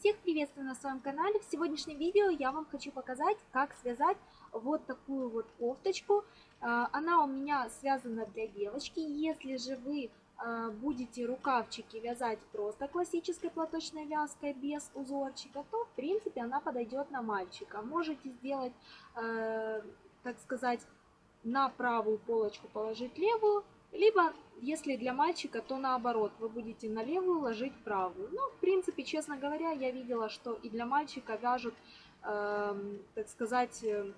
Всех приветствую на своем канале. В сегодняшнем видео я вам хочу показать, как связать вот такую вот кофточку. А, она у меня связана для девочки. Если же вы а, будете рукавчики вязать просто классической платочной вязкой без узорчика, то в принципе она подойдет на мальчика. Можете сделать, а, так сказать, на правую полочку положить левую, либо, если для мальчика, то наоборот, вы будете на левую ложить правую. Ну, в принципе, честно говоря, я видела, что и для мальчика вяжут, э, так сказать, э,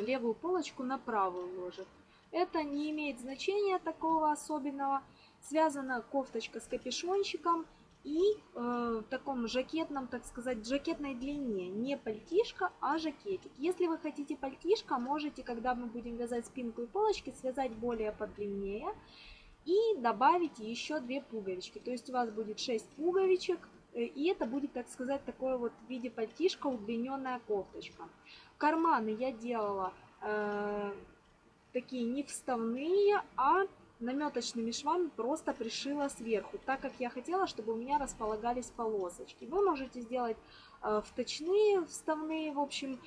левую полочку на правую ложат. Это не имеет значения такого особенного. Связана кофточка с капюшончиком и э, в таком жакетном, так сказать, жакетной длине. Не пальтишка, а жакетик. Если вы хотите пальтишко, можете, когда мы будем вязать спинку и полочки, связать более подлиннее и добавить еще две пуговички. То есть у вас будет 6 пуговичек, э, и это будет, так сказать, такое вот в виде пальтишка удлиненная кофточка. Карманы я делала э, такие не вставные, а наметочными швами просто пришила сверху, так как я хотела, чтобы у меня располагались полосочки. Вы можете сделать э, вточные, вставные, в общем,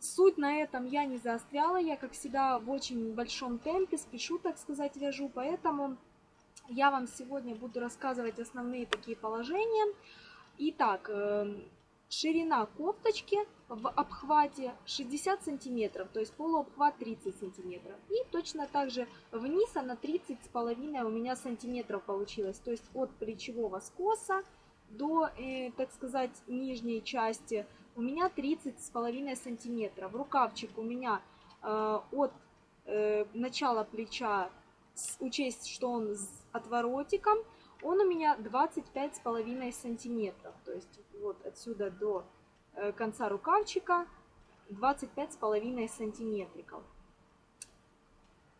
суть на этом я не заостряла, я, как всегда, в очень большом темпе спешу, так сказать, вяжу, поэтому я вам сегодня буду рассказывать основные такие положения. Итак, э, ширина кофточки в обхвате 60 сантиметров, то есть полуобхват 30 сантиметров. И точно так же вниз она 30 с половиной у меня сантиметров получилось. То есть от плечевого скоса до, э, так сказать, нижней части у меня 30 с половиной сантиметров. Рукавчик у меня э, от э, начала плеча, учесть, что он с отворотиком, он у меня 25 с половиной сантиметров. То есть вот отсюда до Э, конца рукавчика 25,5 сантиметриков.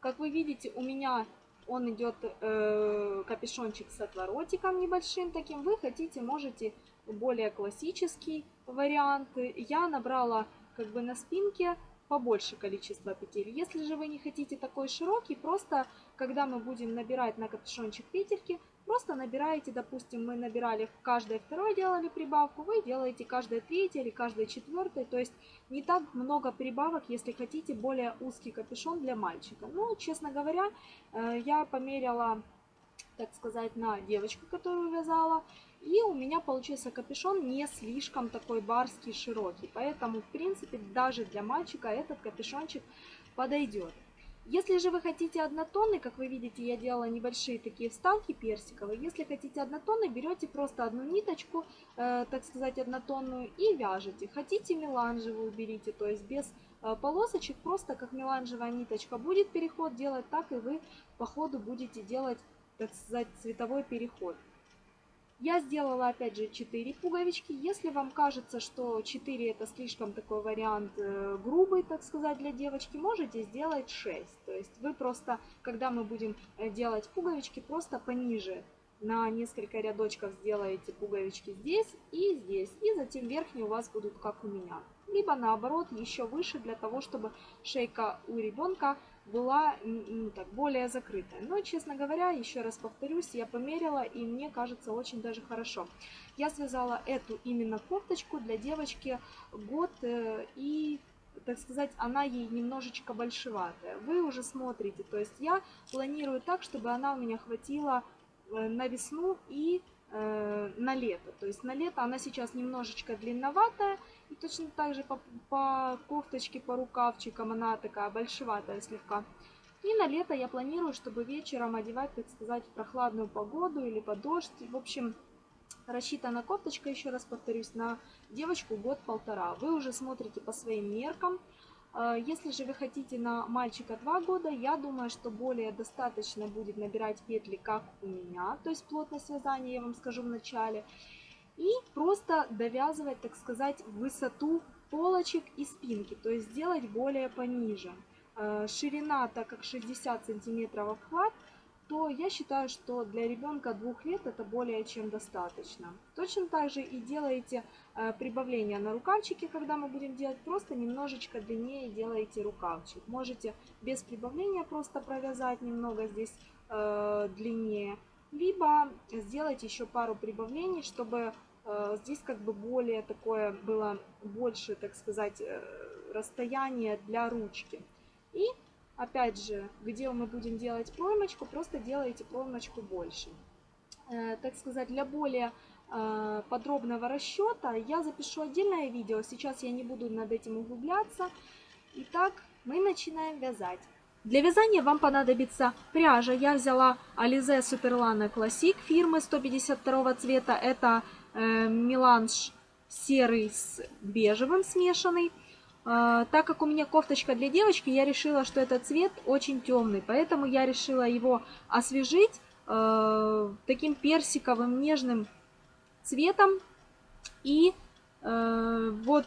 Как вы видите, у меня он идет э, капюшончик с отворотиком небольшим таким. Вы хотите, можете более классический вариант. Я набрала как бы на спинке побольше количество петель. Если же вы не хотите такой широкий, просто когда мы будем набирать на капюшончик петельки, Просто набираете, допустим, мы набирали в каждое второе делали прибавку, вы делаете каждое третье или каждое четвертое. То есть не так много прибавок, если хотите более узкий капюшон для мальчика. Ну, честно говоря, э, я померила, так сказать, на девочку, которую вязала. И у меня получился капюшон не слишком такой барский, широкий. Поэтому, в принципе, даже для мальчика этот капюшончик подойдет. Если же вы хотите однотонный, как вы видите, я делала небольшие такие вставки персиковые. Если хотите однотонный, берете просто одну ниточку, э, так сказать, однотонную и вяжете. Хотите меланжевую, берите, то есть без э, полосочек, просто как меланжевая ниточка будет переход делать, так и вы по ходу будете делать, так сказать, цветовой переход. Я сделала опять же 4 пуговички. Если вам кажется, что 4 это слишком такой вариант э, грубый, так сказать, для девочки, можете сделать 6. То есть вы просто, когда мы будем э, делать пуговички, просто пониже на несколько рядочков сделаете пуговички здесь и здесь. И затем верхние у вас будут как у меня. Либо наоборот еще выше для того, чтобы шейка у ребенка была ну, так, более закрытая. Но, честно говоря, еще раз повторюсь, я померила и мне кажется очень даже хорошо. Я связала эту именно кофточку для девочки год э, и так сказать, она ей немножечко большеватая. Вы уже смотрите, то есть я планирую так, чтобы она у меня хватила э, на весну и э, на лето. То есть на лето она сейчас немножечко длинноватая, и точно так же по, по кофточке, по рукавчикам она такая большеватая слегка. И на лето я планирую, чтобы вечером одевать, так сказать, в прохладную погоду или под дождь. В общем, рассчитана кофточка, еще раз повторюсь, на девочку год-полтора. Вы уже смотрите по своим меркам. А, если же вы хотите на мальчика 2 года, я думаю, что более достаточно будет набирать петли, как у меня, то есть плотность вязания, я вам скажу в начале. И просто довязывать, так сказать, высоту полочек и спинки, то есть сделать более пониже. А, ширина, так как 60 сантиметров обхват, то я считаю, что для ребенка двух лет это более чем достаточно. Точно так же и делаете э, прибавление на рукавчике, когда мы будем делать, просто немножечко длиннее делаете рукавчик. Можете без прибавления просто провязать немного здесь э, длиннее, либо сделать еще пару прибавлений, чтобы э, здесь как бы более такое было больше, так сказать, э, расстояние для ручки. И опять же, где мы будем делать проймочку, просто делаете проймочку больше. Так сказать, для более подробного расчета я запишу отдельное видео. Сейчас я не буду над этим углубляться. Итак, мы начинаем вязать. Для вязания вам понадобится пряжа. Я взяла Alize Superlana Classic фирмы 152 цвета. Это э, меланж серый с бежевым смешанный. Э, так как у меня кофточка для девочки, я решила, что этот цвет очень темный. Поэтому я решила его освежить э, таким персиковым нежным цветом. И э, вот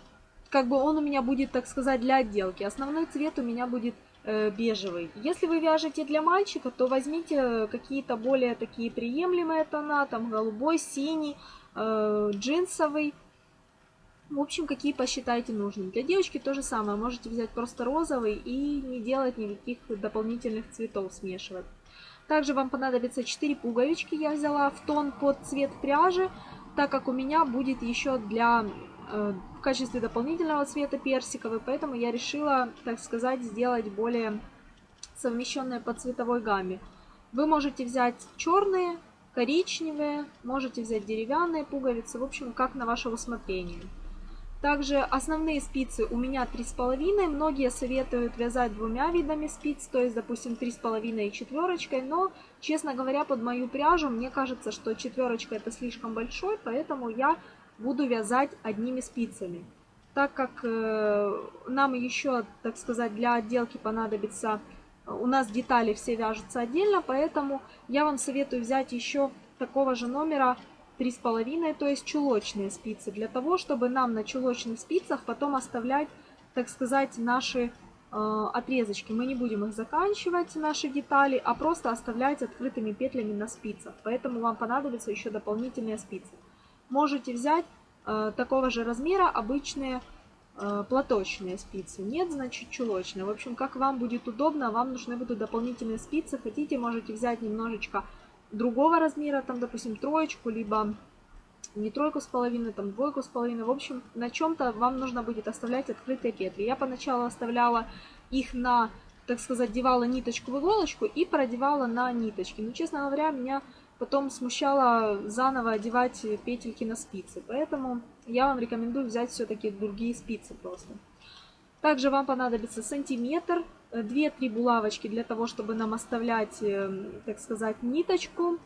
как бы он у меня будет, так сказать, для отделки. Основной цвет у меня будет Э, бежевый. Если вы вяжете для мальчика, то возьмите какие-то более такие приемлемые тона, там голубой, синий, э, джинсовый. В общем, какие посчитаете нужным. Для девочки то же самое. Можете взять просто розовый и не делать никаких дополнительных цветов смешивать. Также вам понадобится 4 пуговички. Я взяла в тон под цвет пряжи, так как у меня будет еще для Э, в качестве дополнительного цвета персиковый, поэтому я решила, так сказать, сделать более совмещенные по цветовой гамме. Вы можете взять черные, коричневые, можете взять деревянные пуговицы, в общем, как на ваше усмотрение. Также основные спицы у меня 3,5. Многие советуют вязать двумя видами спиц, то есть, допустим, 3,5 и четверочкой. Но, честно говоря, под мою пряжу мне кажется, что четверочка это слишком большой, поэтому я буду вязать одними спицами. Так как э, нам еще, так сказать, для отделки понадобится, у нас детали все вяжутся отдельно, поэтому я вам советую взять еще такого же номера 3,5, то есть чулочные спицы, для того, чтобы нам на чулочных спицах потом оставлять, так сказать, наши э, отрезочки. Мы не будем их заканчивать, наши детали, а просто оставлять открытыми петлями на спицах. Поэтому вам понадобятся еще дополнительные спицы можете взять э, такого же размера обычные э, платочные спицы. Нет, значит чулочные. В общем, как вам будет удобно, вам нужны будут дополнительные спицы. Хотите, можете взять немножечко другого размера, там, допустим, троечку, либо не тройку с половиной, там, двойку с половиной. В общем, на чем-то вам нужно будет оставлять открытые петли. Я поначалу оставляла их на, так сказать, девала ниточку в иголочку и продевала на ниточки. Но, честно говоря, меня потом смущало заново одевать петельки на спицы. Поэтому я вам рекомендую взять все-таки другие спицы просто. Также вам понадобится сантиметр, 2-3 булавочки для того, чтобы нам оставлять, э, так сказать, ниточку.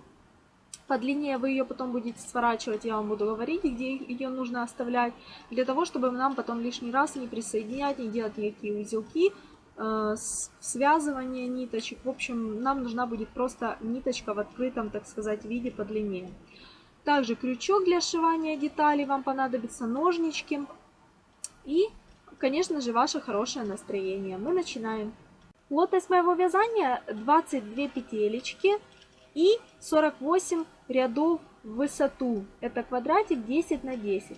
По длине вы ее потом будете сворачивать, я вам буду говорить, где ее нужно оставлять, для того, чтобы нам потом лишний раз не присоединять, не делать никакие узелки, Э, связывание ниточек. В общем, нам нужна будет просто ниточка в открытом, так сказать, виде по длине. Также крючок для сшивания деталей вам понадобится, ножнички и, конечно же, ваше хорошее настроение. Мы начинаем. Плотность моего вязания 22 петелечки и 48 рядов в высоту. Это квадратик 10 на 10.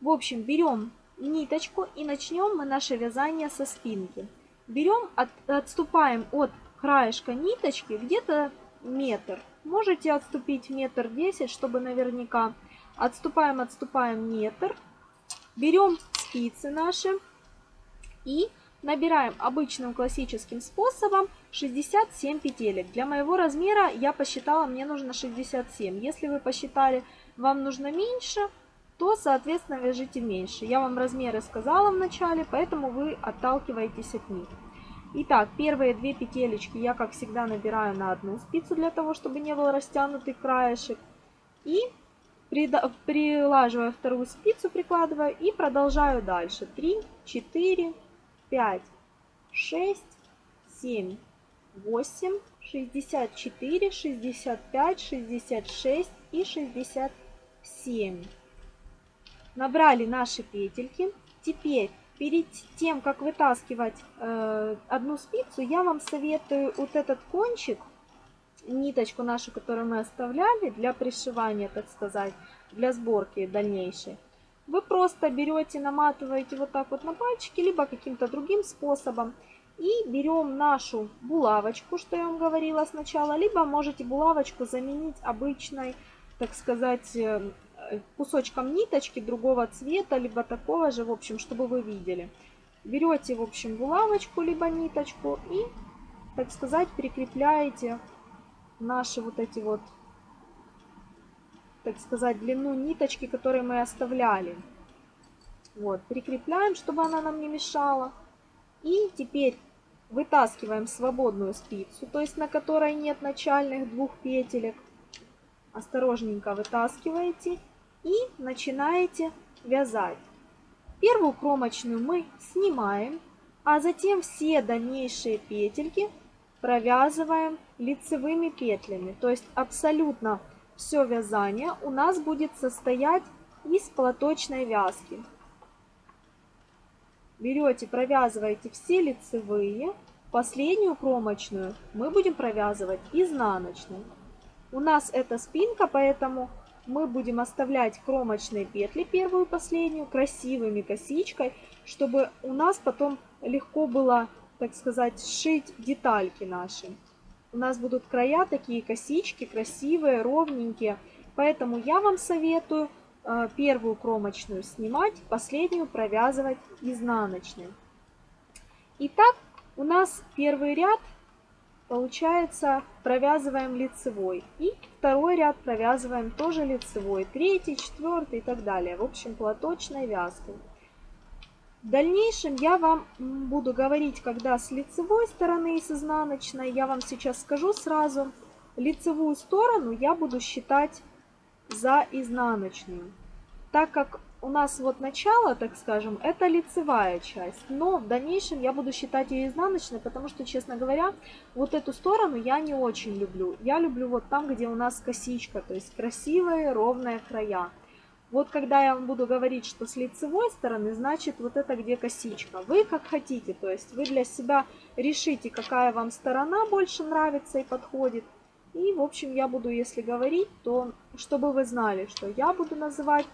В общем, берем ниточку и начнем мы наше вязание со спинки. Берем, от, отступаем от краешка ниточки где-то метр. Можете отступить метр десять, чтобы наверняка. Отступаем, отступаем метр. Берем спицы наши и набираем обычным классическим способом 67 петелек. Для моего размера я посчитала, мне нужно 67. Если вы посчитали, вам нужно меньше, то, соответственно, вяжите меньше. Я вам размеры сказала в начале, поэтому вы отталкиваетесь от них. Итак, первые две петелечки я, как всегда, набираю на одну спицу, для того, чтобы не был растянутый краешек. И прилаживаю вторую спицу, прикладываю и продолжаю дальше. 3, 4, 5, 6, 7, 8, 64, 65, 66 и 67 набрали наши петельки. Теперь, перед тем, как вытаскивать э, одну спицу, я вам советую вот этот кончик, ниточку нашу, которую мы оставляли для пришивания, так сказать, для сборки дальнейшей. Вы просто берете, наматываете вот так вот на пальчики, либо каким-то другим способом. И берем нашу булавочку, что я вам говорила сначала, либо можете булавочку заменить обычной, так сказать, э, кусочком ниточки другого цвета, либо такого же, в общем, чтобы вы видели. Берете, в общем, булавочку, либо ниточку и, так сказать, прикрепляете наши вот эти вот, так сказать, длину ниточки, которые мы оставляли. Вот, прикрепляем, чтобы она нам не мешала. И теперь вытаскиваем свободную спицу, то есть на которой нет начальных двух петелек. Осторожненько вытаскиваете и начинаете вязать. Первую кромочную мы снимаем, а затем все дальнейшие петельки провязываем лицевыми петлями. То есть абсолютно все вязание у нас будет состоять из платочной вязки. Берете, провязываете все лицевые. Последнюю кромочную мы будем провязывать изнаночной. У нас это спинка, поэтому мы будем оставлять кромочные петли, первую и последнюю, красивыми косичкой, чтобы у нас потом легко было, так сказать, сшить детальки наши. У нас будут края такие косички, красивые, ровненькие. Поэтому я вам советую Э, первую кромочную снимать, последнюю провязывать изнаночной. Итак, у нас первый ряд получается провязываем лицевой. И второй ряд провязываем тоже лицевой. Третий, четвертый и так далее. В общем, платочной вязкой. В дальнейшем я вам буду говорить, когда с лицевой стороны и с изнаночной. Я вам сейчас скажу сразу. Лицевую сторону я буду считать за изнаночную. Так как у нас вот начало, так скажем, это лицевая часть, но в дальнейшем я буду считать ее изнаночной, потому что, честно говоря, вот эту сторону я не очень люблю. Я люблю вот там, где у нас косичка, то есть красивые ровные края. Вот когда я вам буду говорить, что с лицевой стороны, значит вот это где косичка. Вы как хотите, то есть вы для себя решите, какая вам сторона больше нравится и подходит. И, в общем, я буду, если говорить, то чтобы вы знали, что я буду называть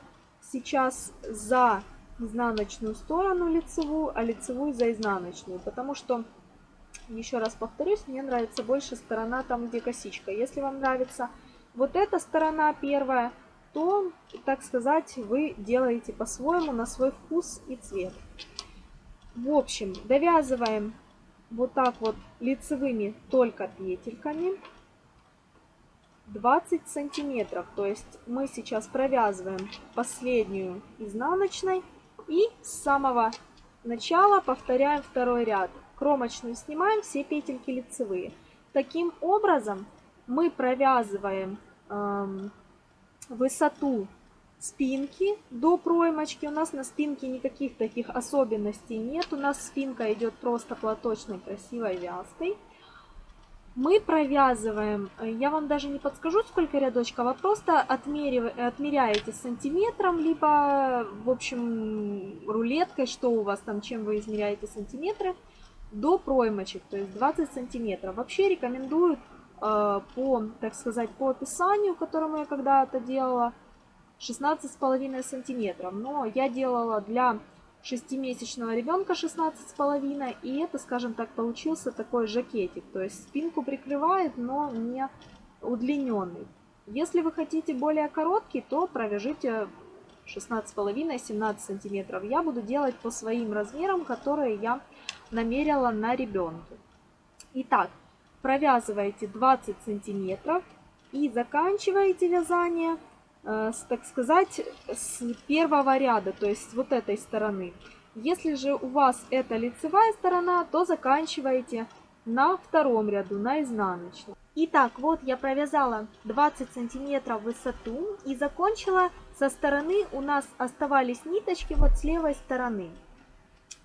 сейчас за изнаночную сторону лицевую, а лицевую за изнаночную. Потому что, еще раз повторюсь, мне нравится больше сторона там, где косичка. Если вам нравится вот эта сторона первая, то, так сказать, вы делаете по-своему, на свой вкус и цвет. В общем, довязываем вот так вот лицевыми только петельками. 20 сантиметров. То есть мы сейчас провязываем последнюю изнаночной и с самого начала повторяем второй ряд. Кромочную снимаем, все петельки лицевые. Таким образом мы провязываем эм, высоту спинки до проймочки. У нас на спинке никаких таких особенностей нет. У нас спинка идет просто платочной красивой вязкой мы провязываем, э, я вам даже не подскажу, сколько рядочков, а просто отмеряете сантиметром, либо, в общем, рулеткой, что у вас там, чем вы измеряете сантиметры, до проймочек, то есть 20 сантиметров. Вообще рекомендую э, по, так сказать, по описанию, которому я когда-то делала, 16,5 сантиметров. Но я делала для шестимесячного ребенка 16,5. И это, скажем так, получился такой жакетик. То есть спинку прикрывает, но не удлиненный. Если вы хотите более короткий, то провяжите 16,5-17 сантиметров. Я буду делать по своим размерам, которые я намерила на ребенке. Итак, провязываете 20 сантиметров и заканчиваете вязание так сказать, с первого ряда, то есть вот этой стороны. Если же у вас это лицевая сторона, то заканчиваете на втором ряду, на изнаночном. Итак, вот я провязала 20 сантиметров высоту и закончила со стороны, у нас оставались ниточки вот с левой стороны.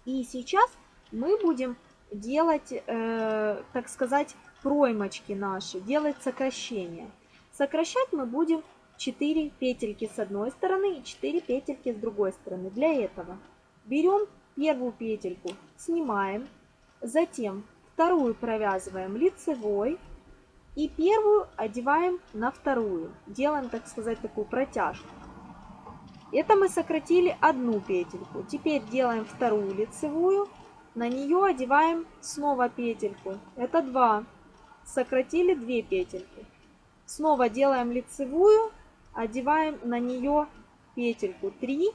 И сейчас мы будем делать, э, так сказать, проймочки наши, делать сокращения. Сокращать мы будем 4 петельки с одной стороны и 4 петельки с другой стороны. Для этого берем первую петельку, снимаем, затем вторую провязываем лицевой и первую одеваем на вторую. Делаем, так сказать, такую протяжку. Это мы сократили одну петельку. Теперь делаем вторую лицевую, на нее одеваем снова петельку. Это 2. Сократили 2 петельки. Снова делаем лицевую, одеваем на нее петельку 3.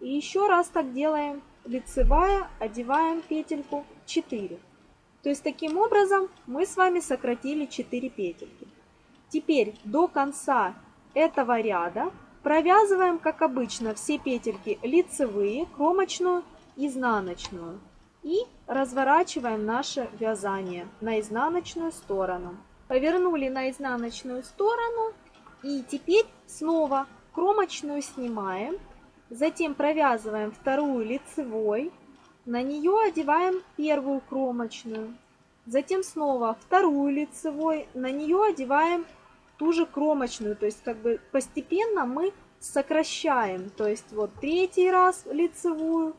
И еще раз так делаем. Лицевая, одеваем петельку 4. То есть таким образом мы с вами сократили 4 петельки. Теперь до конца этого ряда провязываем, как обычно, все петельки лицевые, кромочную, изнаночную. И разворачиваем наше вязание на изнаночную сторону. Повернули на изнаночную сторону. И теперь снова кромочную снимаем. Затем провязываем вторую лицевой. На нее одеваем первую кромочную. Затем снова вторую лицевой. На нее одеваем ту же кромочную. То есть как бы постепенно мы сокращаем. То есть вот третий раз лицевую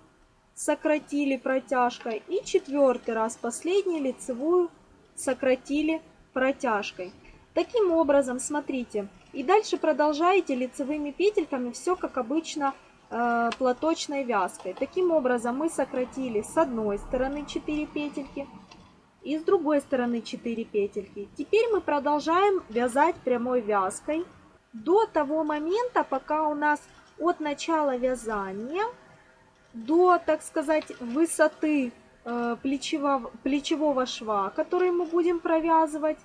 сократили протяжкой. И четвертый раз последний лицевую сократили протяжкой. Таким образом, смотрите, и дальше продолжаете лицевыми петельками все как обычно э, платочной вязкой. Таким образом мы сократили с одной стороны 4 петельки и с другой стороны 4 петельки. Теперь мы продолжаем вязать прямой вязкой до того момента, пока у нас от начала вязания до, так сказать, высоты э, плечевого, плечевого шва, который мы будем провязывать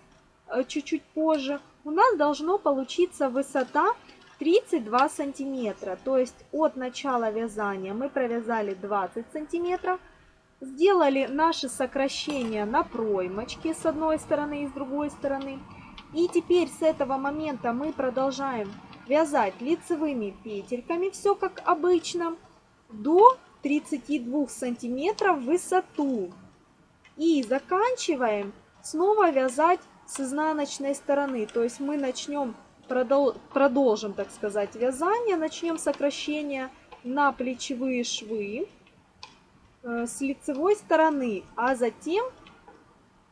э, чуть-чуть позже, у нас должно получиться высота 32 сантиметра. То есть от начала вязания мы провязали 20 сантиметров, сделали наши сокращения на проймочке с одной стороны и с другой стороны. И теперь с этого момента мы продолжаем вязать лицевыми петельками, все как обычно, до 32 сантиметров в высоту. И заканчиваем снова вязать с изнаночной стороны. То есть мы начнем, продолжим, так сказать, вязание, начнем сокращение на плечевые швы э, с лицевой стороны, а затем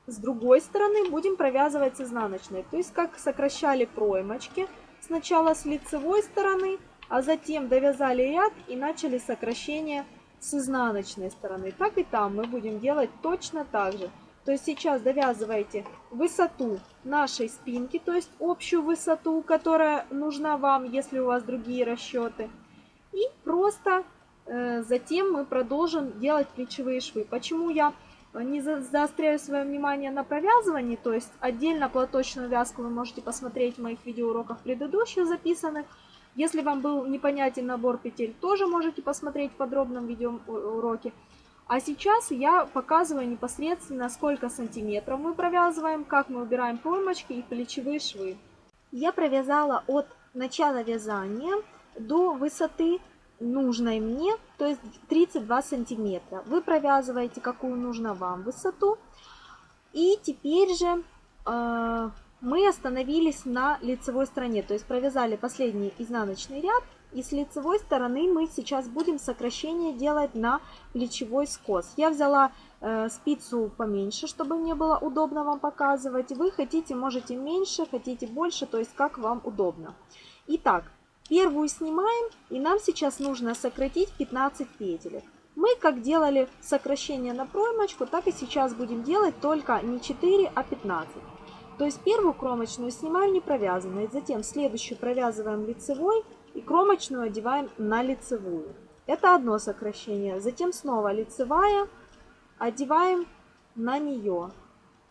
с другой стороны будем провязывать с изнаночной. То есть как сокращали проймочки, сначала с лицевой стороны, а затем довязали ряд и начали сокращение с изнаночной стороны. Так и там мы будем делать точно так же. То есть сейчас довязываете высоту нашей спинки, то есть общую высоту, которая нужна вам, если у вас другие расчеты. И просто э, затем мы продолжим делать плечевые швы. Почему я не заостряю свое внимание на провязывании, то есть отдельно платочную вязку вы можете посмотреть в моих видеоуроках предыдущих записанных. Если вам был непонятен набор петель, тоже можете посмотреть в подробном видеоуроке. А сейчас я показываю непосредственно, сколько сантиметров мы провязываем, как мы убираем проймочки и плечевые швы. Я провязала от начала вязания до высоты нужной мне, то есть 32 сантиметра. Вы провязываете, какую нужно вам высоту. И теперь же э, мы остановились на лицевой стороне, то есть провязали последний изнаночный ряд и с лицевой стороны мы сейчас будем сокращение делать на плечевой скос. Я взяла э, спицу поменьше, чтобы мне было удобно вам показывать. Вы хотите, можете меньше, хотите больше, то есть как вам удобно. Итак, первую снимаем и нам сейчас нужно сократить 15 петель. Мы как делали сокращение на проймочку, так и сейчас будем делать только не 4, а 15. То есть первую кромочную снимаем не провязанной, затем следующую провязываем лицевой, и кромочную одеваем на лицевую. Это одно сокращение. Затем снова лицевая, одеваем на нее.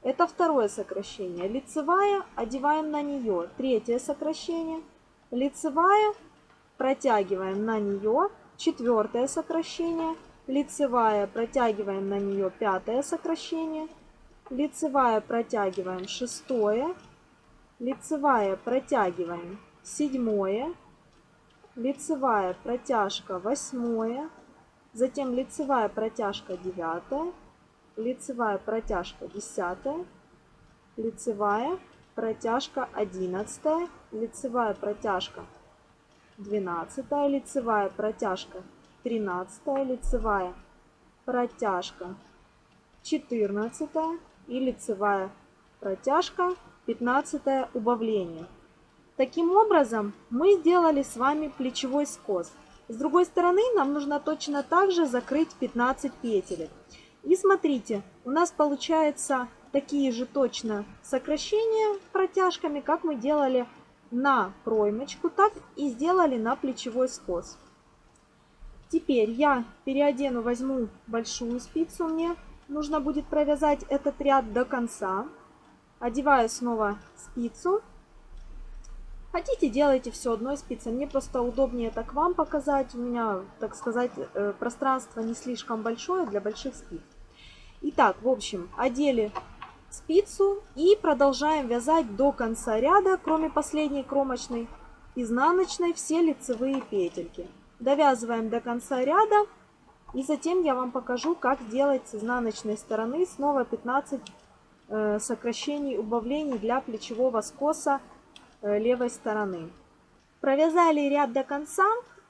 Это второе сокращение. Лицевая, одеваем на нее. Третье сокращение. Лицевая, протягиваем на нее. Четвертое сокращение. Лицевая, протягиваем на нее. Пятое сокращение. Лицевая, протягиваем. Шестое. Лицевая, протягиваем. Седьмое лицевая протяжка восьмое, затем лицевая протяжка девятая, лицевая протяжка десятая, лицевая протяжка одиннадцатая, лицевая протяжка двенадцатая, лицевая протяжка тринадцатая, лицевая протяжка четырнадцатая и лицевая протяжка пятнадцатое убавление. Таким образом, мы сделали с вами плечевой скос. С другой стороны, нам нужно точно так же закрыть 15 петель. И смотрите, у нас получается такие же точно сокращения протяжками, как мы делали на проймочку, так и сделали на плечевой скос. Теперь я переодену, возьму большую спицу, мне нужно будет провязать этот ряд до конца. Одеваю снова спицу. Хотите, делайте все одной спицей. Мне просто удобнее так вам показать. У меня, так сказать, э, пространство не слишком большое для больших спиц. Итак, в общем, одели спицу и продолжаем вязать до конца ряда, кроме последней кромочной, изнаночной, все лицевые петельки довязываем до конца ряда. И затем я вам покажу, как сделать с изнаночной стороны снова 15 э, сокращений, убавлений для плечевого скоса левой стороны. Провязали ряд до конца.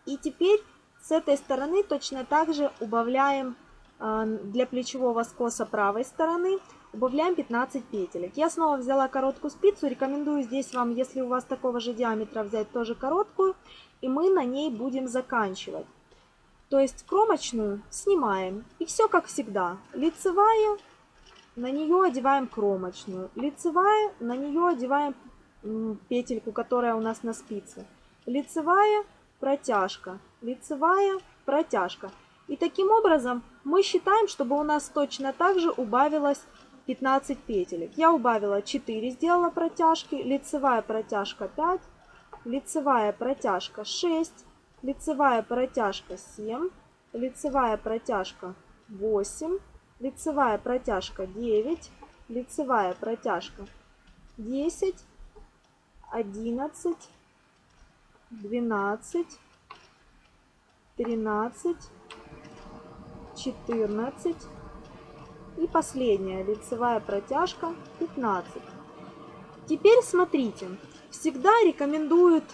И теперь с этой стороны точно так же убавляем э, для плечевого скоса правой стороны. Убавляем 15 петелек. Я снова взяла короткую спицу. Рекомендую здесь вам, если у вас такого же диаметра, взять тоже короткую и мы на ней будем заканчивать. То есть кромочную снимаем. И все как всегда. Лицевая, на нее одеваем кромочную. Лицевая, на нее одеваем петельку, которая у нас на спице. Лицевая, протяжка. Лицевая, протяжка. И таким образом мы считаем, чтобы у нас точно так же убавилось 15 петелек. Я убавила 4, сделала протяжки, лицевая протяжка 5, лицевая протяжка 6, лицевая протяжка 7, лицевая протяжка 8, лицевая протяжка 9, лицевая протяжка 10, 11, 12, 13, 14 и последняя лицевая протяжка 15. Теперь смотрите, всегда рекомендуют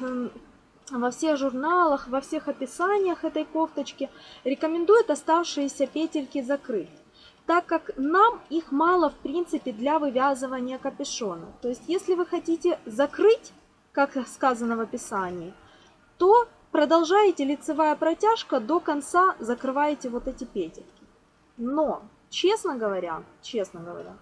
во всех журналах, во всех описаниях этой кофточки, рекомендуют оставшиеся петельки закрыть так как нам их мало в принципе для вывязывания капюшона. То есть если вы хотите закрыть, как сказано в описании, то продолжаете лицевая протяжка до конца закрываете вот эти петельки. Но, честно говоря, честно говоря,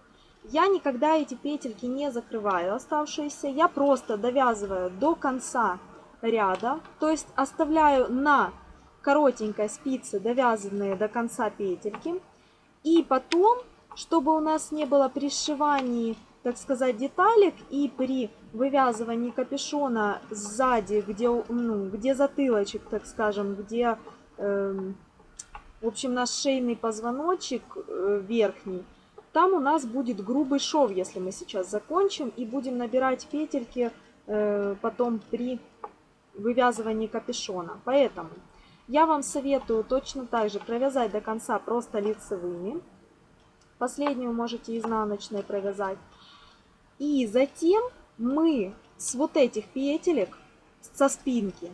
я никогда эти петельки не закрываю оставшиеся. Я просто довязываю до конца ряда. То есть оставляю на коротенькой спице довязанные до конца петельки. И потом, чтобы у нас не было при сшивании, так сказать, деталек и при вывязывании капюшона сзади, где, ну, где затылочек, так скажем, где, э, в общем, наш шейный позвоночек э, верхний, там у нас будет грубый шов, если мы сейчас закончим, и будем набирать петельки э, потом при вывязывании капюшона. Поэтому я вам советую точно так же провязать до конца просто лицевыми. Последнюю можете изнаночной провязать. И затем мы с вот этих петелек, со спинки,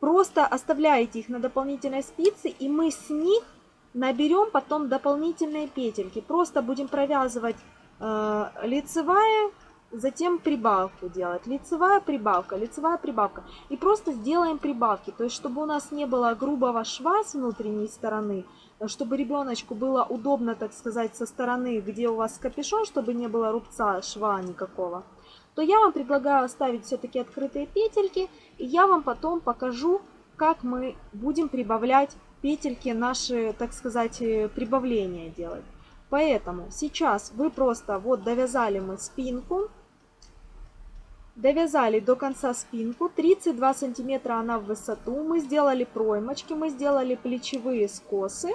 просто оставляете их на дополнительной спице, и мы с них Наберем потом дополнительные петельки. Просто будем провязывать э, лицевая, затем прибавку делать. Лицевая прибавка, лицевая прибавка. И просто сделаем прибавки. То есть, чтобы у нас не было грубого шва с внутренней стороны, чтобы ребеночку было удобно, так сказать, со стороны, где у вас капюшон, чтобы не было рубца, шва никакого, то я вам предлагаю оставить все-таки открытые петельки. И я вам потом покажу, как мы будем прибавлять петельки наши, так сказать, э, прибавления делать. Поэтому сейчас вы просто вот довязали мы спинку, довязали до конца спинку, 32 сантиметра она в высоту, мы сделали проймочки, мы сделали плечевые скосы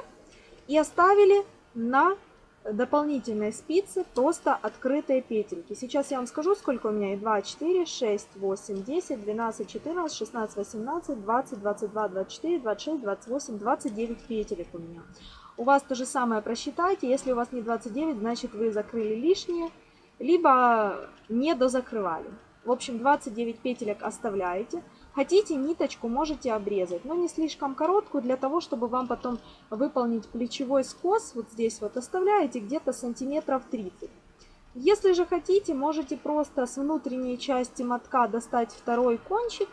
и оставили на дополнительные спицы, просто открытые петельки. Сейчас я вам скажу, сколько у меня. 2, 4, 6, 8, 10, 12, 14, 16, 18, 20, 22, 24, 26, 28, 29 петелек у меня. У вас то же самое просчитайте. Если у вас не 29, значит вы закрыли лишние, либо не дозакрывали. В общем, 29 петелек оставляете. Хотите ниточку, можете обрезать, но не слишком короткую, для того, чтобы вам потом выполнить плечевой скос. Вот здесь вот оставляете где-то сантиметров 30. Если же хотите, можете просто с внутренней части мотка достать второй кончик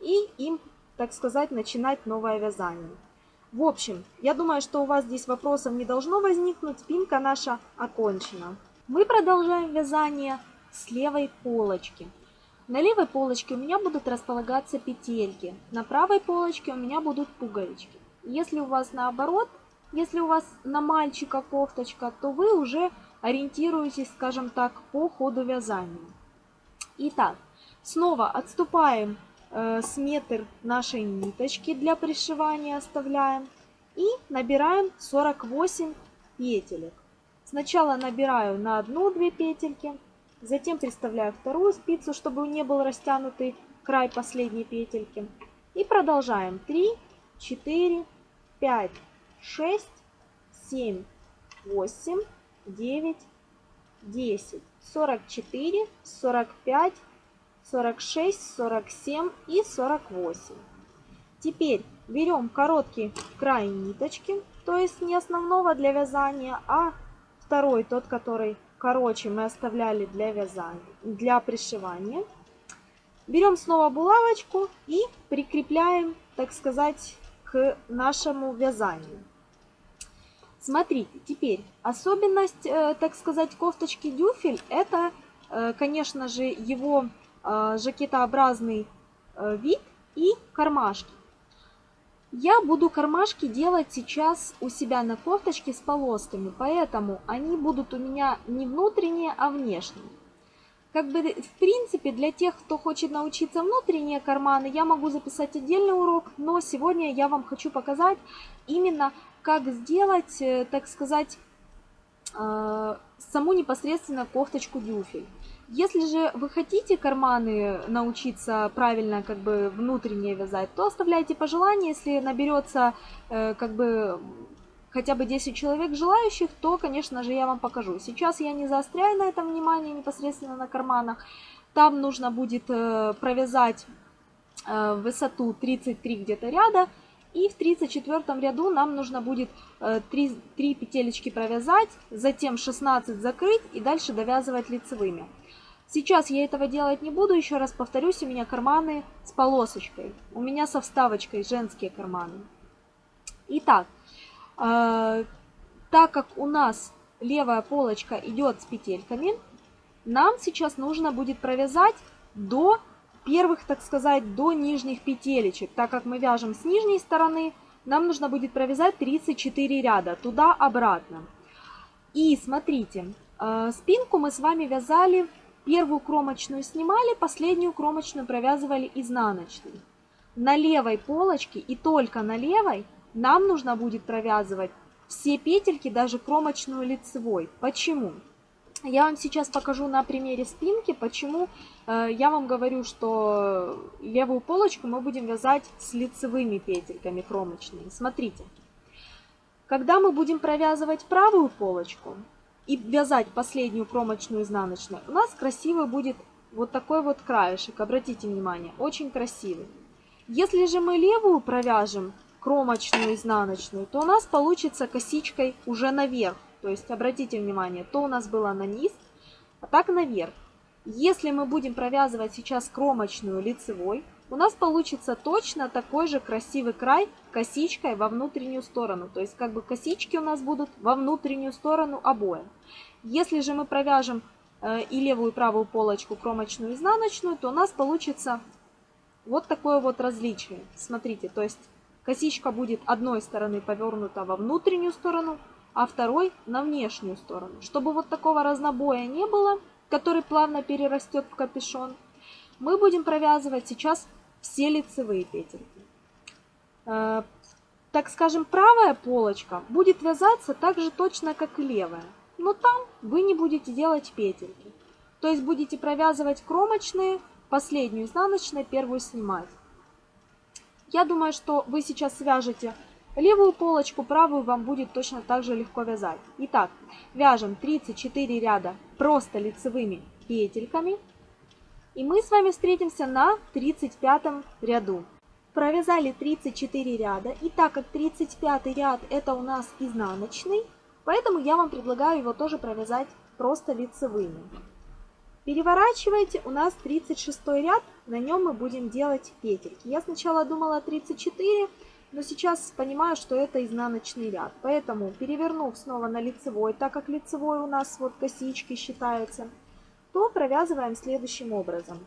и им, так сказать, начинать новое вязание. В общем, я думаю, что у вас здесь вопросов не должно возникнуть. Спинка наша окончена. Мы продолжаем вязание с левой полочки. На левой полочке у меня будут располагаться петельки, на правой полочке у меня будут пуговички. Если у вас наоборот, если у вас на мальчика кофточка, то вы уже ориентируетесь, скажем так, по ходу вязания. Итак, снова отступаем э, с метр нашей ниточки для пришивания оставляем и набираем 48 петелек. Сначала набираю на одну-две петельки, затем приставляю вторую спицу, чтобы не был растянутый край последней петельки. И продолжаем. 3, 4, 5, 6, 7, 8, 9, 10, 44, 45, 46, 47 и 48. Теперь берем короткий край ниточки, то есть не основного для вязания, а второй, тот, который короче, мы оставляли для вязания, для пришивания. Берем снова булавочку и прикрепляем, так сказать, к нашему вязанию. Смотрите, теперь особенность, э, так сказать, кофточки дюфель, это, э, конечно же, его жакетообразный вид и кармашки. Я буду кармашки делать сейчас у себя на кофточке с полосками, поэтому они будут у меня не внутренние, а внешние. Как бы, в принципе, для тех, кто хочет научиться внутренние карманы, я могу записать отдельный урок, но сегодня я вам хочу показать именно, как сделать, э, так сказать, э, саму непосредственно кофточку дюфель. Если же вы хотите карманы научиться правильно как бы внутренние вязать, то оставляйте пожелания. Если наберется э, как бы хотя бы 10 человек желающих, то, конечно же, я вам покажу. Сейчас я не заостряю на этом внимание непосредственно на карманах. Там нужно будет э, провязать э, высоту 33 где-то ряда. И в 34 ряду нам нужно будет 3, 3 петелечки провязать, затем 16 закрыть и дальше довязывать лицевыми. Сейчас я этого делать не буду, еще раз повторюсь, у меня карманы с полосочкой. У меня со вставочкой женские карманы. Итак, э, так как у нас левая полочка идет с петельками, нам сейчас нужно будет провязать до первых, так сказать, до нижних петелечек. Так как мы вяжем с нижней стороны, нам нужно будет провязать 34 ряда туда-обратно. И смотрите, э, спинку мы с вами вязали Первую кромочную снимали, последнюю кромочную провязывали изнаночной. На левой полочке и только на левой нам нужно будет провязывать все петельки, даже кромочную лицевой. Почему? Я вам сейчас покажу на примере спинки, почему э, я вам говорю, что левую полочку мы будем вязать с лицевыми петельками кромочными. Смотрите, когда мы будем провязывать правую полочку, и вязать последнюю кромочную изнаночную, у нас красивый будет вот такой вот краешек. Обратите внимание, очень красивый. Если же мы левую провяжем кромочную изнаночную, то у нас получится косичкой уже наверх. То есть обратите внимание, то у нас было на низ, а так наверх. Если мы будем провязывать сейчас кромочную лицевой, у нас получится точно такой же красивый край косичкой во внутреннюю сторону. То есть как бы косички у нас будут во внутреннюю сторону обоим. Если же мы провяжем э, и левую и правую полочку кромочную изнаночную, то у нас получится вот такое вот различие. Смотрите, то есть косичка будет одной стороны повернута во внутреннюю сторону, а второй на внешнюю сторону. Чтобы вот такого разнобоя не было, который плавно перерастет в капюшон, мы будем провязывать сейчас все лицевые петельки. Э, так скажем, правая полочка будет вязаться так же точно, как и левая. Но там вы не будете делать петельки. То есть будете провязывать кромочные, последнюю изнаночную, первую снимать. Я думаю, что вы сейчас свяжете левую полочку, правую вам будет точно так же легко вязать. Итак, вяжем 34 ряда просто лицевыми петельками. И мы с вами встретимся на 35 ряду. Провязали 34 ряда. И так как 35 ряд это у нас изнаночный, поэтому я вам предлагаю его тоже провязать просто лицевыми. Переворачивайте, у нас 36 ряд, на нем мы будем делать петельки. Я сначала думала 34, но сейчас понимаю, что это изнаночный ряд. Поэтому перевернув снова на лицевой, так как лицевой у нас вот косички считаются, то провязываем следующим образом.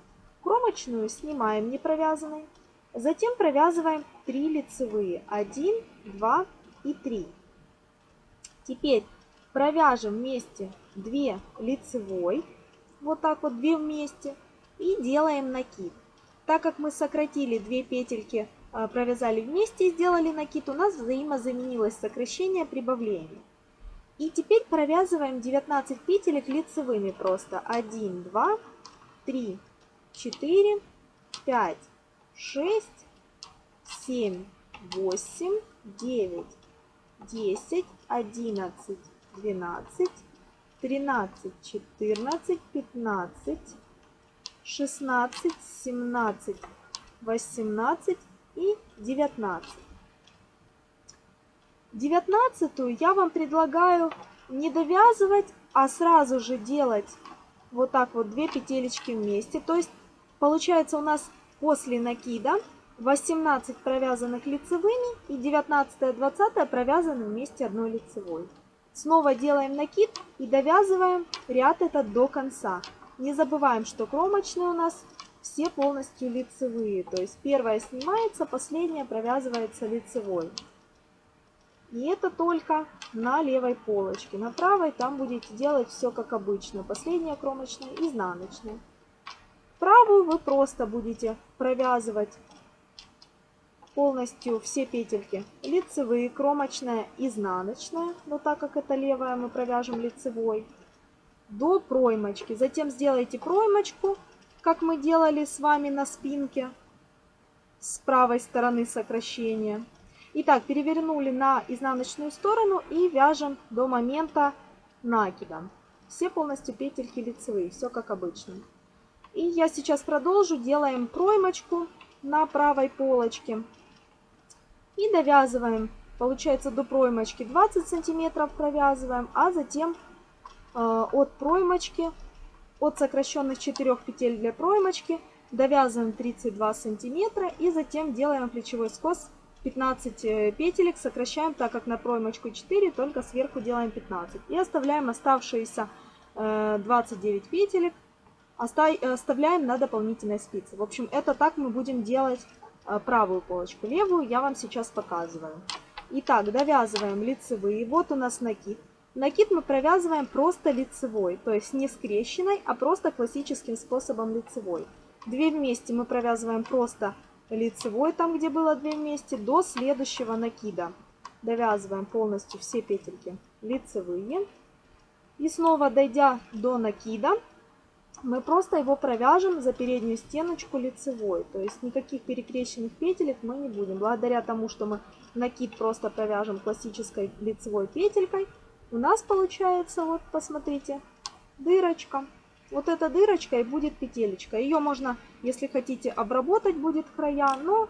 Кромочную снимаем не провязанной. Затем провязываем 3 лицевые. 1, 2 и 3. Теперь провяжем вместе 2 лицевой. Вот так вот 2 вместе. И делаем накид. Так как мы сократили 2 петельки, а, провязали вместе и сделали накид, у нас взаимозаменилось сокращение прибавление. И теперь провязываем 19 петелек лицевыми просто. 1, 2, 3, 4, 5, 6, 7, 8, 9, 10, 11, 12, 13, 14, 15, 16, 17, 18 и 19. Девятнадцатую я вам предлагаю не довязывать, а сразу же делать вот так вот две петелечки вместе. То есть получается у нас после накида 18 провязанных лицевыми и 19 20 провязаны вместе одной лицевой. Снова делаем накид и довязываем ряд этот до конца. Не забываем, что кромочные у нас все полностью лицевые. То есть первая снимается, последняя провязывается лицевой. И это только на левой полочке. На правой там будете делать все как обычно. Последняя кромочная, изнаночная. Правую вы просто будете провязывать полностью все петельки. Лицевые, кромочная, изнаночная. Но так как это левая, мы провяжем лицевой. До проймочки. Затем сделайте проймочку, как мы делали с вами на спинке. С правой стороны сокращения. Итак, перевернули на изнаночную сторону и вяжем до момента накида. Все полностью петельки лицевые, все как обычно. И я сейчас продолжу, делаем проймочку на правой полочке. И довязываем, получается до проймочки 20 сантиметров провязываем, а затем э, от проймочки, от сокращенных 4 петель для проймочки, довязываем 32 сантиметра и затем делаем плечевой скос 15 э, петелек сокращаем, так как на проймочку 4, только сверху делаем 15. И оставляем оставшиеся 29 э, петелек, оставляем на дополнительной спице. В общем, это так мы будем делать э, правую полочку. Левую я вам сейчас показываю. Итак, довязываем лицевые. Вот у нас накид. Накид мы провязываем просто лицевой, то есть не скрещенной, а просто классическим способом лицевой. Две вместе мы провязываем просто лицевой, там где было 2 вместе, до следующего накида. Довязываем полностью все петельки лицевые. И снова дойдя до накида, мы просто его провяжем за переднюю стеночку лицевой. То есть никаких перекрещенных петелек мы не будем. Благодаря тому, что мы накид просто провяжем классической лицевой петелькой, у нас получается, вот посмотрите, дырочка. Вот эта дырочка и будет петелечка. Ее можно, если хотите, обработать будет края, но,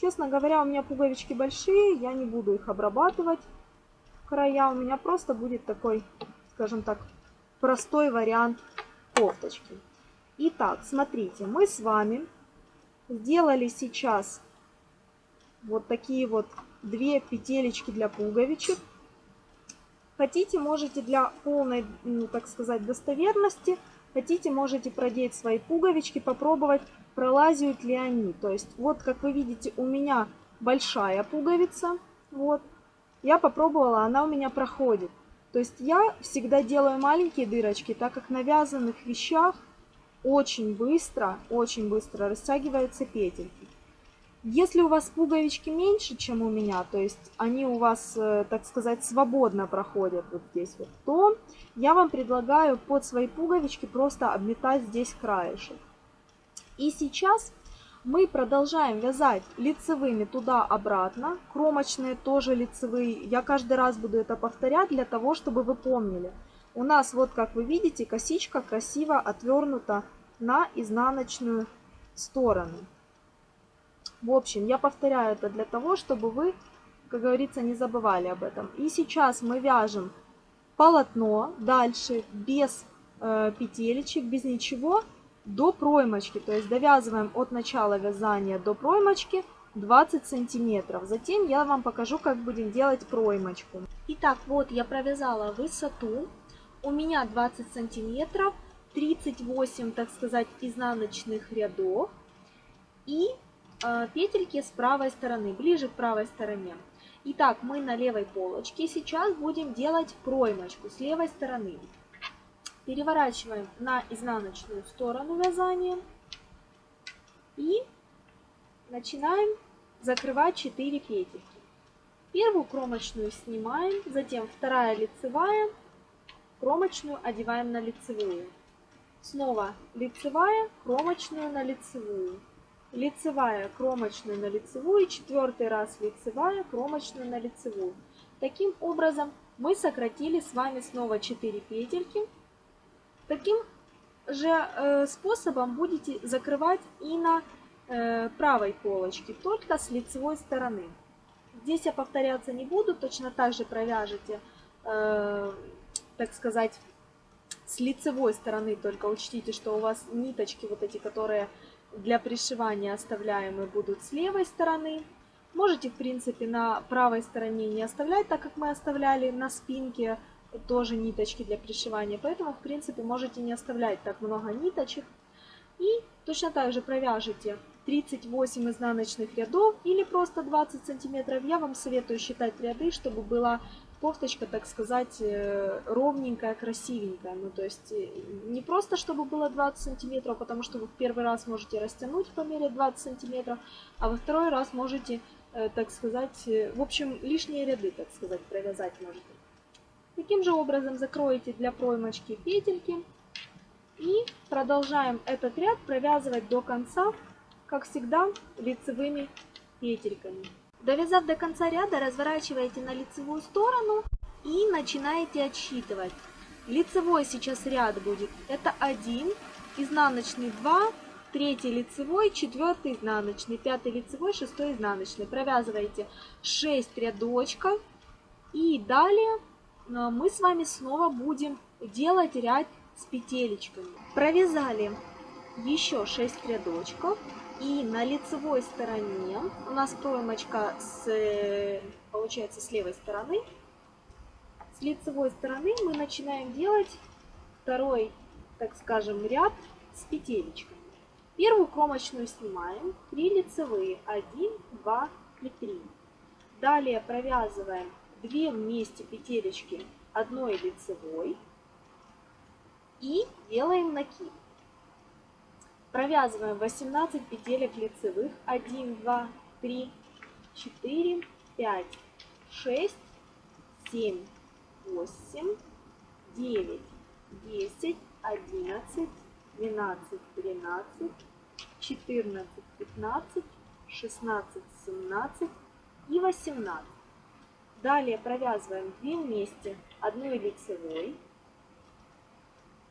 честно говоря, у меня пуговички большие, я не буду их обрабатывать. Края у меня просто будет такой, скажем так, простой вариант кофточки. Итак, смотрите, мы с вами сделали сейчас вот такие вот две петелечки для пуговичек. Хотите, можете для полной, ну, так сказать, достоверности Хотите, можете продеть свои пуговички, попробовать, пролазят ли они. То есть, вот как вы видите, у меня большая пуговица. Вот. Я попробовала, она у меня проходит. То есть я всегда делаю маленькие дырочки, так как на вязаных вещах очень быстро, очень быстро растягиваются петельки. Если у вас пуговички меньше, чем у меня, то есть они у вас, э, так сказать, свободно проходят вот здесь вот, то я вам предлагаю под свои пуговички просто обметать здесь краешек. И сейчас мы продолжаем вязать лицевыми туда-обратно, кромочные тоже лицевые. Я каждый раз буду это повторять для того, чтобы вы помнили. У нас вот, как вы видите, косичка красиво отвернута на изнаночную сторону. В общем, я повторяю это для того, чтобы вы, как говорится, не забывали об этом. И сейчас мы вяжем полотно дальше без э, петелечек, без ничего, до проймочки. То есть довязываем от начала вязания до проймочки 20 сантиметров. Затем я вам покажу, как будем делать проймочку. Итак, вот я провязала высоту. У меня 20 сантиметров 38, так сказать, изнаночных рядов и петельки с правой стороны, ближе к правой стороне. Итак, мы на левой полочке сейчас будем делать проймочку с левой стороны. Переворачиваем на изнаночную сторону вязания и начинаем закрывать 4 петельки. Первую кромочную снимаем, затем вторая лицевая, кромочную одеваем на лицевую. Снова лицевая, кромочную на лицевую. Лицевая, кромочную на лицевую, четвертый раз лицевая, кромочную на лицевую. Таким образом мы сократили с вами снова 4 петельки. Таким же э, способом будете закрывать и на э, правой полочке, только с лицевой стороны. Здесь я повторяться не буду, точно так же провяжете, э, так сказать, с лицевой стороны, только учтите, что у вас ниточки вот эти, которые для пришивания оставляемые, будут с левой стороны. Можете, в принципе, на правой стороне не оставлять, так как мы оставляли на спинке тоже ниточки для пришивания. Поэтому, в принципе, можете не оставлять так много ниточек. И точно так же провяжете 38 изнаночных рядов или просто 20 сантиметров. Я вам советую считать ряды, чтобы была кофточка, так сказать, э, ровненькая, красивенькая. Ну, то есть э, не просто, чтобы было 20 сантиметров, потому что вы в первый раз можете растянуть по мере 20 сантиметров, а во второй раз можете, э, так сказать, в общем, лишние ряды, так сказать, провязать можете. Таким же образом закроете для проймочки петельки и продолжаем этот ряд провязывать до конца, как всегда, лицевыми петельками. Довязав до конца ряда, разворачиваете на лицевую сторону и начинаете отсчитывать. Лицевой сейчас ряд будет. Это 1, изнаночный 2, третий лицевой, четвертый изнаночный, пятый лицевой, шестой изнаночный. Провязываете 6 рядочков. И далее э, мы с вами снова будем делать ряд с петелечками. Провязали еще 6 рядочков. И на лицевой стороне у нас проймочка с, получается с левой стороны. С лицевой стороны мы начинаем делать второй, так скажем, ряд с петелечками. Первую кромочную снимаем, 3 лицевые, 1, 2 и 3. Далее провязываем 2 вместе петелечки одной лицевой и делаем накид. Провязываем 18 петелек лицевых. 1, 2, 3, 4, 5, 6, 7, 8, 9, 10, 11, 12, 13, 14, 15, 16, 17 и 18. Далее провязываем 2 вместе одной лицевой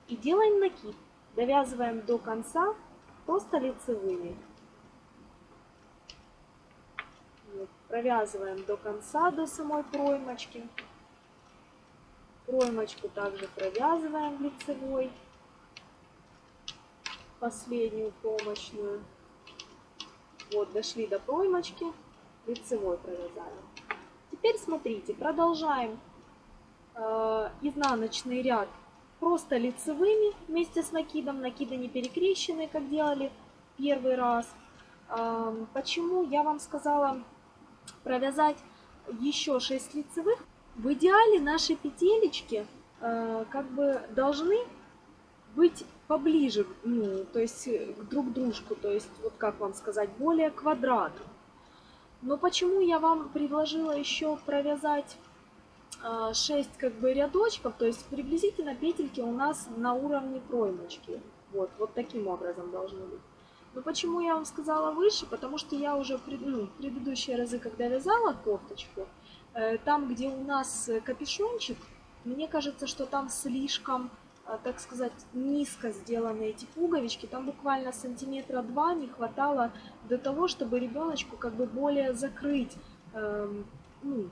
и делаем накид. Довязываем до конца просто лицевыми. Вот, провязываем до конца, до самой проймочки. Проймочку также провязываем лицевой. Последнюю кромочную. Вот, дошли до проймочки, лицевой провязали. Теперь смотрите, продолжаем э, изнаночный ряд просто лицевыми вместе с накидом. Накиды не перекрещены, как делали первый раз. Почему я вам сказала провязать еще 6 лицевых? В идеале наши петелечки а, как бы должны быть поближе, ну, то есть друг к дружку, то есть, вот как вам сказать, более квадрату. Но почему я вам предложила еще провязать 6 а, как бы рядочков, то есть приблизительно петельки у нас на уровне проймочки. Вот, вот таким образом должны быть. Но почему я вам сказала выше? Потому что я уже ну, предыдущие разы, когда вязала кофточку, э, там, где у нас капюшончик, мне кажется, что там слишком, э, так сказать, низко сделаны эти пуговички. Там буквально сантиметра два не хватало для того, чтобы ребеночку как бы более закрыть, эм, ну,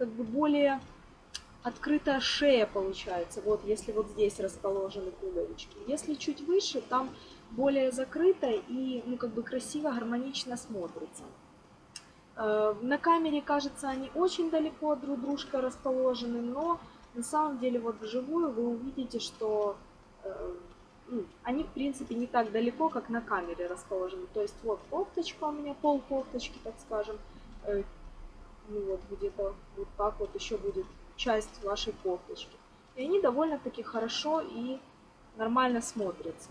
как бы более открытая шея получается, вот если вот здесь расположены пуговички. Если чуть выше, там более закрыто и ну как бы красиво, гармонично смотрится. Э, на камере, кажется, они очень далеко друг дружка расположены, но на самом деле вот вживую вы увидите, что э, ну, они, в принципе, не так далеко, как на камере расположены. То есть вот кофточка у меня, пол кофточки, так скажем. Ну вот где-то вот так вот еще будет часть вашей кофточки. И они довольно-таки хорошо и нормально смотрятся.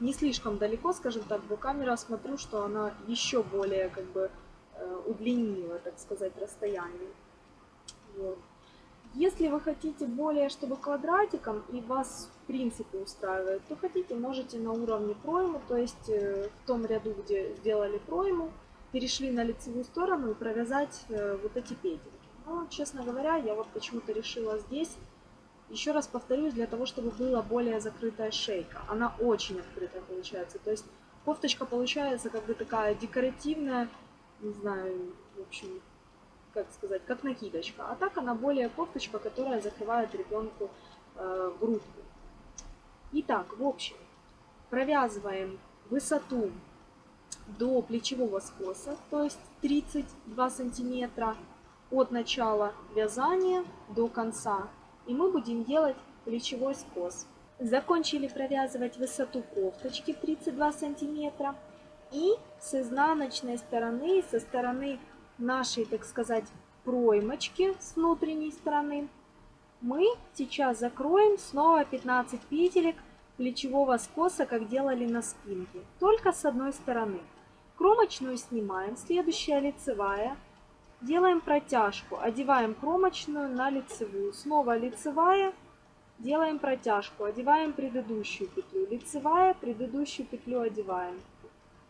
Не слишком далеко, скажем так, до камеры смотрю, что она еще более как бы э, удлинила, так сказать, расстояние. Вот. Если вы хотите более, чтобы квадратиком и вас в принципе устраивает, то хотите, можете на уровне проймы, то есть э, в том ряду, где сделали пройму, перешли на лицевую сторону и провязать э, вот эти петельки. Но, честно говоря, я вот почему-то решила здесь, еще раз повторюсь, для того, чтобы была более закрытая шейка. Она очень открытая получается, то есть кофточка получается как бы такая декоративная, не знаю, в общем, как сказать, как накидочка. А так она более кофточка, которая закрывает ребенку э, грудку. Итак, в общем, провязываем высоту до плечевого скоса, то есть 32 сантиметра от начала вязания до конца. И мы будем делать плечевой скос. Закончили провязывать высоту кофточки 32 сантиметра. И с изнаночной стороны, со стороны нашей, так сказать, проймочки с внутренней стороны, мы сейчас закроем снова 15 петелек плечевого скоса, как делали на спинке, только с одной стороны. Кромочную снимаем, следующая лицевая, делаем протяжку, одеваем кромочную на лицевую, снова лицевая, делаем протяжку, одеваем предыдущую петлю, лицевая, предыдущую петлю одеваем.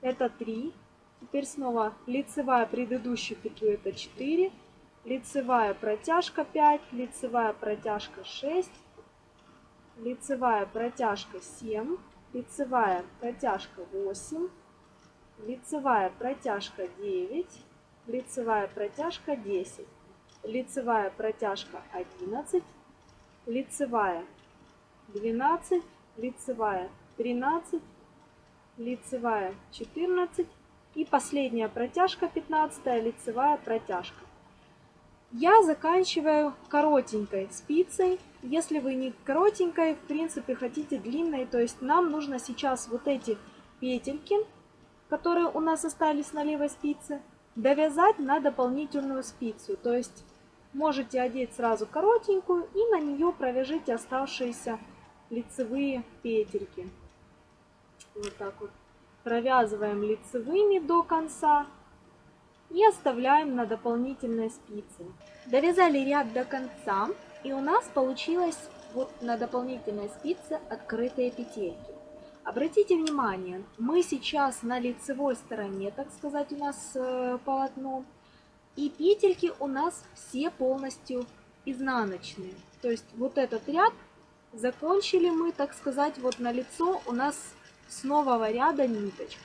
Это 3, Теперь снова лицевая предыдущую петлю это 4, лицевая протяжка 5, лицевая протяжка 6, лицевая протяжка 7, лицевая протяжка 8, лицевая протяжка 9, лицевая протяжка 10, лицевая протяжка 11, лицевая 12, лицевая 13, лицевая 14, и последняя протяжка, 15 лицевая протяжка. Я заканчиваю коротенькой спицей. Если вы не коротенькой, в принципе, хотите длинной, то есть нам нужно сейчас вот эти петельки, которые у нас остались на левой спице, довязать на дополнительную спицу. То есть можете одеть сразу коротенькую и на нее провяжите оставшиеся лицевые петельки. Вот так вот провязываем лицевыми до конца и оставляем на дополнительной спице. Довязали ряд до конца и у нас получилось вот на дополнительной спице открытые петельки. Обратите внимание, мы сейчас на лицевой стороне, так сказать, у нас э, полотно. И петельки у нас все полностью изнаночные. То есть вот этот ряд закончили мы, так сказать, вот на лицо у нас с нового ряда ниточка.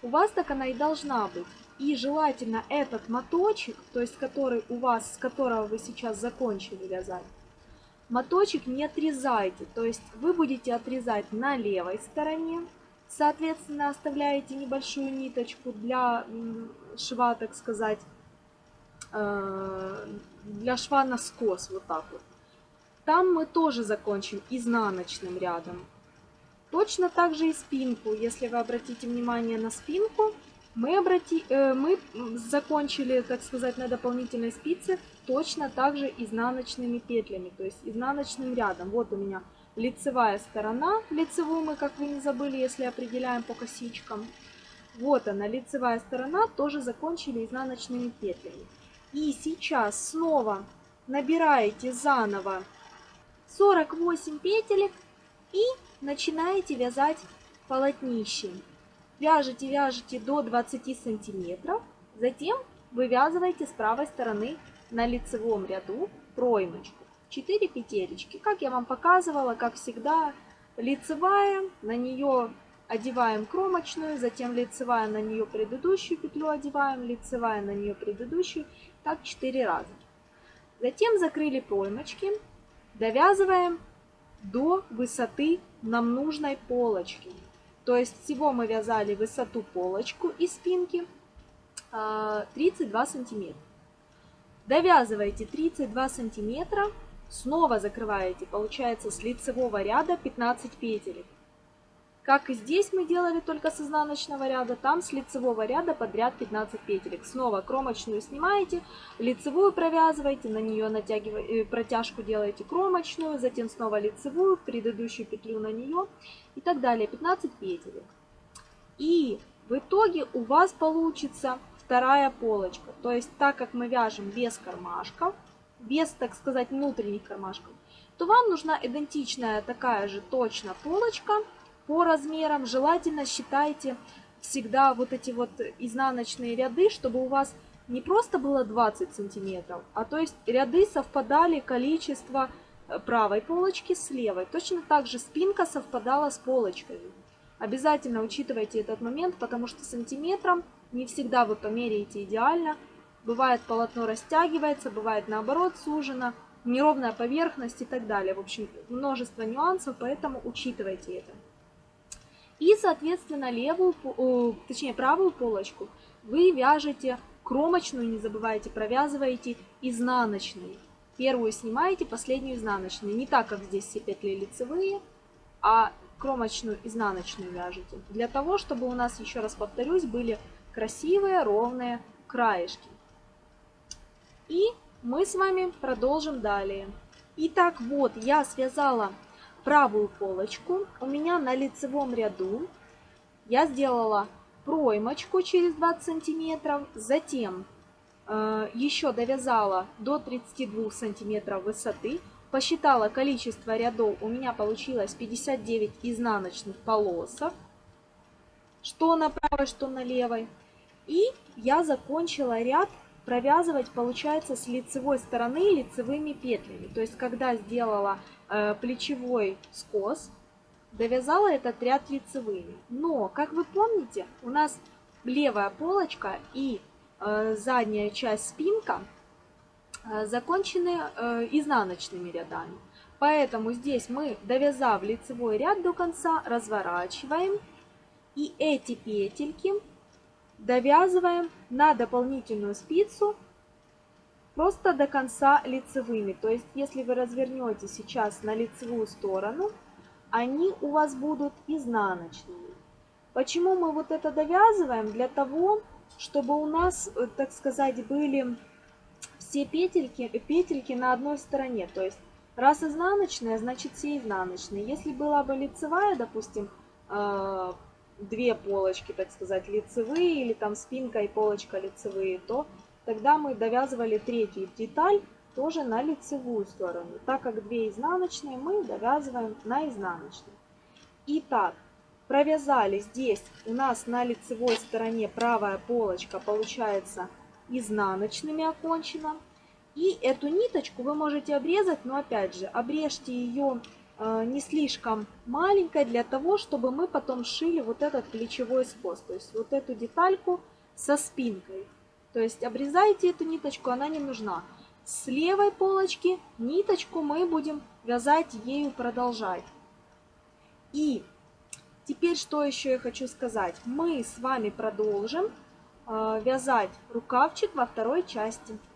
У вас так она и должна быть. И желательно этот моточек, то есть который у вас, с которого вы сейчас закончили вязать, моточек не отрезайте. То есть вы будете отрезать на левой стороне, соответственно оставляете небольшую ниточку для шва, так сказать, э, для шва на скос, вот так вот. Там мы тоже закончим изнаночным рядом. Точно так же и спинку. Если вы обратите внимание на спинку, мы, обрати, э, мы закончили, так сказать, на дополнительной спице точно так же изнаночными петлями, то есть изнаночным рядом. Вот у меня лицевая сторона, лицевую мы, как вы не забыли, если определяем по косичкам. Вот она, лицевая сторона, тоже закончили изнаночными петлями. И сейчас снова набираете заново 48 петелек и начинаете вязать полотнище. Вяжете, вяжете до 20 сантиметров, затем вывязываете с правой стороны на лицевом ряду проймочку. 4 петелечки. Как я вам показывала, как всегда, лицевая, на нее одеваем кромочную, затем лицевая на нее предыдущую петлю одеваем, лицевая на нее предыдущую, так 4 раза. Затем закрыли проймочки, довязываем до высоты нам нужной полочки. То есть всего мы вязали высоту полочку и спинки 32 а, сантиметра. Довязываете 32 сантиметра, снова закрываете, получается с лицевого ряда 15 петелек. Как и здесь мы делали только с изнаночного ряда, там с лицевого ряда подряд 15 петелек. Снова кромочную снимаете, лицевую провязываете, на нее натягиваете, э, протяжку делаете кромочную, затем снова лицевую, предыдущую петлю на нее и так далее. 15 петелек. И в итоге у вас получится вторая полочка. То есть так как мы вяжем без кармашков, без, так сказать, внутренних кармашков, то вам нужна идентичная такая же точно полочка по размерам. Желательно считайте всегда вот эти вот изнаночные ряды, чтобы у вас не просто было 20 сантиметров, а то есть ряды совпадали количество э, правой полочки с левой. Точно так же спинка совпадала с полочками. Обязательно учитывайте этот момент, потому что сантиметром не всегда вы померяете идеально. Бывает полотно растягивается, бывает наоборот сужено неровная поверхность и так далее. В общем, множество нюансов, поэтому учитывайте это. И, соответственно, левую, точнее правую полочку вы вяжете кромочную, не забывайте, провязываете изнаночной. Первую снимаете, последнюю изнаночную. Не так, как здесь все петли лицевые, а кромочную изнаночную вяжете. Для того, чтобы у нас, еще раз повторюсь, были красивые ровные краешки. И мы с вами продолжим далее. Итак, вот я связала правую полочку. У меня на лицевом ряду я сделала проймочку через 20 сантиметров. Затем еще довязала до 32 сантиметров высоты. Посчитала количество рядов. У меня получилось 59 изнаночных полосов. Что на правой, что на левой. И я закончила ряд провязывать получается с лицевой стороны лицевыми петлями. То есть когда сделала э, плечевой скос, довязала этот ряд лицевыми. Но, как вы помните, у нас левая полочка и э, задняя часть спинка э, закончены э, изнаночными рядами. Поэтому здесь мы, довязав лицевой ряд до конца, разворачиваем. И эти петельки довязываем на дополнительную спицу просто до конца лицевыми. То есть, если вы развернете сейчас на лицевую сторону, они у вас будут изнаночными. Почему мы вот это довязываем? Для того, чтобы у нас, э, так сказать, были все петельки, петельки на одной стороне. То есть, раз изнаночная, значит все изнаночные. Если была бы лицевая, допустим, э, две полочки, так сказать, лицевые, или там спинка и полочка лицевые, то тогда мы довязывали третью деталь тоже на лицевую сторону. Так как две изнаночные, мы довязываем на изнаночную. Итак, провязали здесь у нас на лицевой стороне правая полочка получается изнаночными окончена. И эту ниточку вы можете обрезать, но опять же, обрежьте ее Э, не слишком маленькой для того, чтобы мы потом шили вот этот плечевой скос. То есть вот эту детальку со спинкой. То есть обрезайте эту ниточку, она не нужна. С левой полочки ниточку мы будем вязать ею продолжать. И теперь что еще я хочу сказать. Мы с вами продолжим э, вязать рукавчик во второй части.